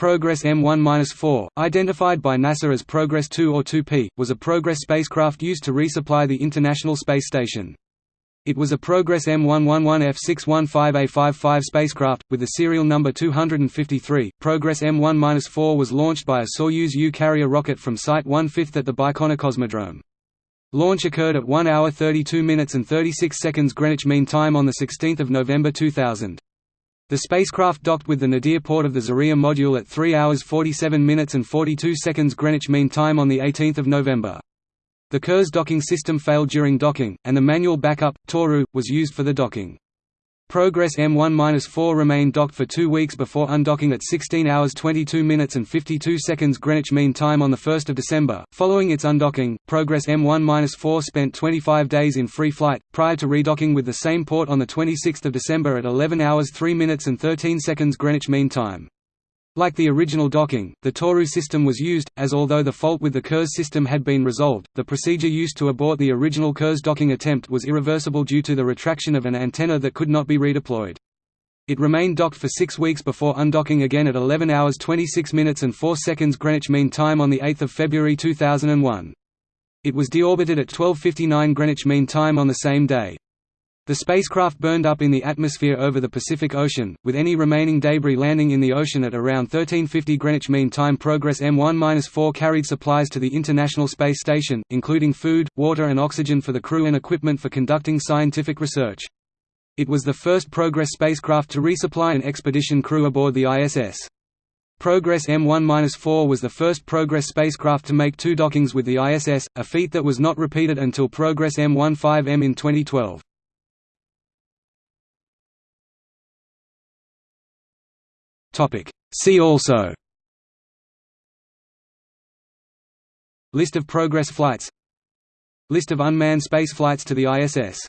Progress M1-4, identified by NASA as Progress 2 or 2P, was a Progress spacecraft used to resupply the International Space Station. It was a Progress M111F615A55 spacecraft, with the serial number 253. Progress M1-4 was launched by a Soyuz U carrier rocket from Site 1/5 at the Baikonur Cosmodrome. Launch occurred at 1 hour 32 minutes and 36 seconds Greenwich Mean Time on 16 November 2000. The spacecraft docked with the nadir port of the Zarya module at 3 hours 47 minutes and 42 seconds Greenwich Mean Time on 18 November. The Kurs docking system failed during docking, and the manual backup, Toru, was used for the docking. Progress M1-4 remained docked for two weeks before undocking at 16 hours 22 minutes and 52 seconds Greenwich Mean Time on 1 December. Following its undocking, Progress M1-4 spent 25 days in free flight, prior to redocking with the same port on 26 December at 11 hours 3 minutes and 13 seconds Greenwich Mean Time. Like the original docking, the Toru system was used, as although the fault with the Kurs system had been resolved, the procedure used to abort the original Kurs docking attempt was irreversible due to the retraction of an antenna that could not be redeployed. It remained docked for six weeks before undocking again at 11 hours 26 minutes and 4 seconds Greenwich Mean Time on 8 February 2001. It was deorbited at 12.59 Greenwich Mean Time on the same day. The spacecraft burned up in the atmosphere over the Pacific Ocean, with any remaining debris landing in the ocean at around 1350 Greenwich Mean Time. Progress M1-4 carried supplies to the International Space Station, including food, water and oxygen for the crew and equipment for conducting scientific research. It was the first Progress spacecraft to resupply an expedition crew aboard the ISS. Progress M1-4 was the first Progress spacecraft to make two dockings with the ISS, a feat that was not repeated until Progress M15M in 2012. See also. List of Progress flights. List of unmanned space flights to the ISS